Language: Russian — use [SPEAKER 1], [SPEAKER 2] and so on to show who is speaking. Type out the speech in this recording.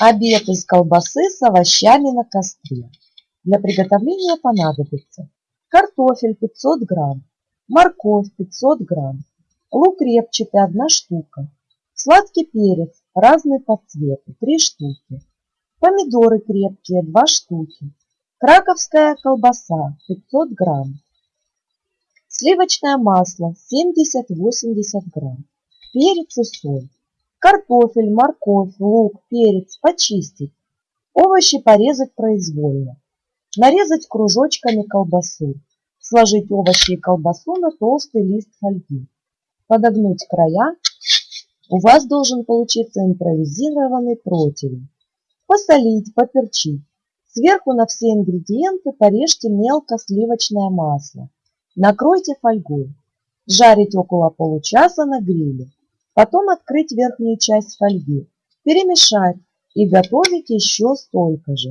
[SPEAKER 1] Обед из колбасы с овощами на костре. Для приготовления понадобится картофель 500 грамм, морковь 500 грамм, лук репчатый 1 штука, сладкий перец разный по цвету 3 штуки, помидоры крепкие 2 штуки, краковская колбаса 500 грамм, сливочное масло 70-80 грамм, перец и соль. Картофель, морковь, лук, перец почистить. Овощи порезать произвольно. Нарезать кружочками колбасу. Сложить овощи и колбасу на толстый лист фольги. Подогнуть края. У вас должен получиться импровизированный противень. Посолить, поперчить. Сверху на все ингредиенты порежьте мелко сливочное масло. Накройте фольгой. Жарить около получаса на гриле. Потом открыть верхнюю часть фольги, перемешать и готовить еще столько же.